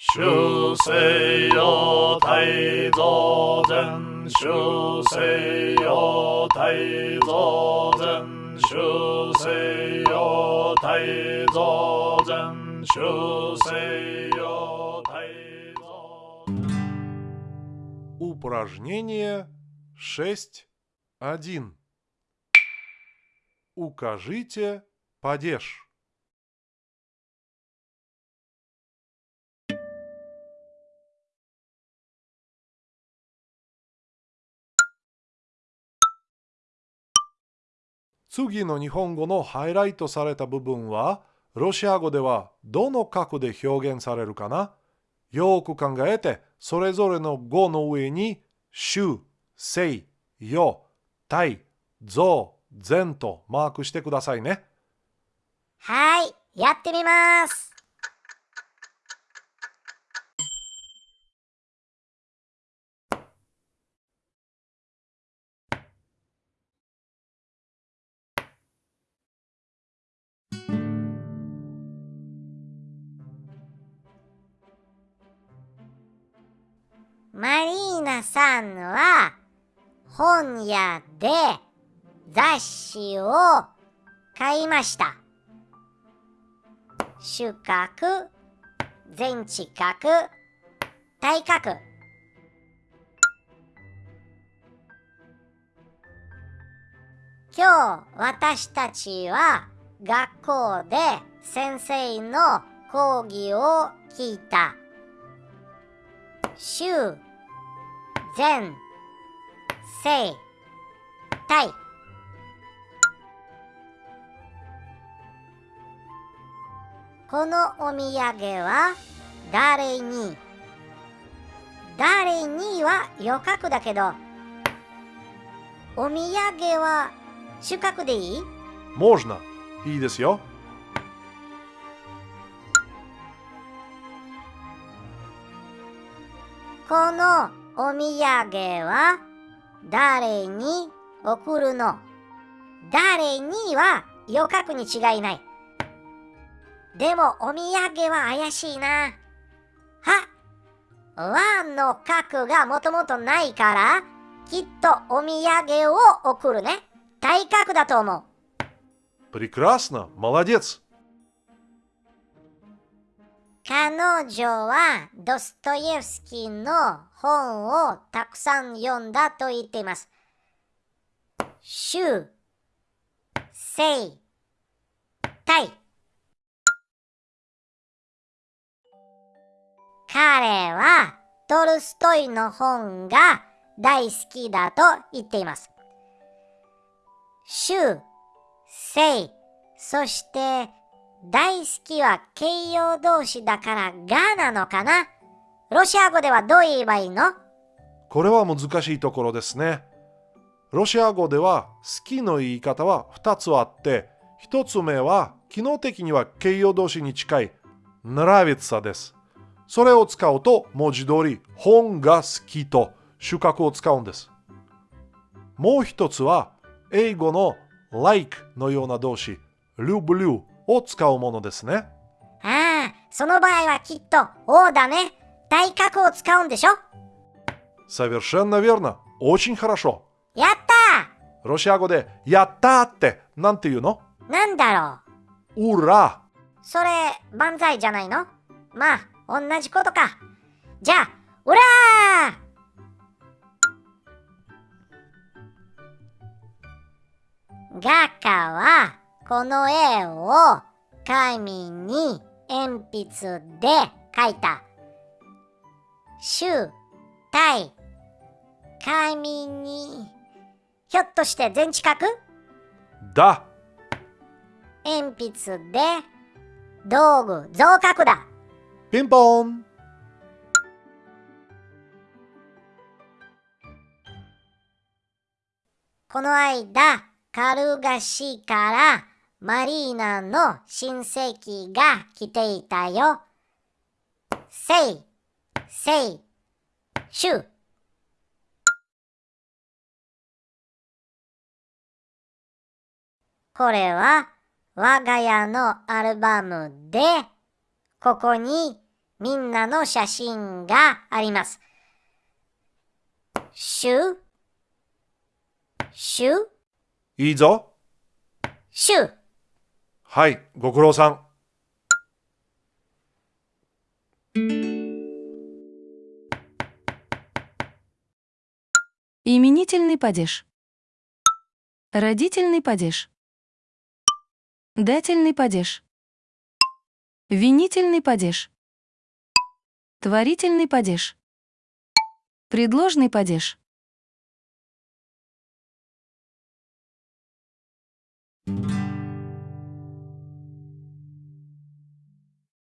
주세요 다이더든 주세요 다이더든 주세요 다이더든 주세요 다이더든 упражнение 6.1 Укажите падеж. 次の日本語のハイライトされた部分は、ロシア語ではどの角で表現されるかな？よく考えて、それぞれの語の上に、週、せい、よ、たい、ぞ、ぜとマークしてくださいね。はい、やってみます。マリーナさんは本屋で雑誌を買いました。主角、全知角、対角。今日私たちは学校で先生の講義を聞いた。週、全、正、対。このお土産は誰に誰には余角だけどお土産は主角でいい Можно. いいですよ。この お土産は誰に送るの誰には余角に違いない。でもお土産は怪しいな。は和の角がもともとないから、きっとお土産を送るね。対角だと思う。 Прекрасно. Молодец. 彼女はドストエフスキーの本をたくさん読んだと言っています。週、生、体。彼はトルストイの本が大好きだと言っています。週、生、そして大好きは形容動詞だからがなのかなロシア語ではどう言えばいいのこれは難しいところですね。ロシア語では好きの言い方は2つあって、1つ目は機能的には形容動詞に近い нравится です。それを使うと文字通り本が好きと主角を使うんです。もう一つは英語の like のような動詞 люблю を使うものですね。ああ、その場合はきっと O だね。大格を使うんでしょ？Совершенно верно. Очень хорошо. やったロシア語でやったってなんて言うの？なんだろう？うら。それ、万歳じゃないの？まあ、同じことか。じゃあ、うら画家はこの絵を紙に鉛筆で描いた。集、体、紙に、ひょっとして全知角 Да, 鉛筆で、道具、増角だ。ピンポンこの間、カルガ市からマリーナの親戚が来ていたよ。せい、せい、しゅ。これは我が家のアルバムで、ここにみんなの写真があります。シュ、シュ、いいぞ。シュ。はい、ご苦労さん。 Именительный падеж. Родительный падеж. Дательный падеж. Винительный падеж. Творительный падеж. Предложный падеж.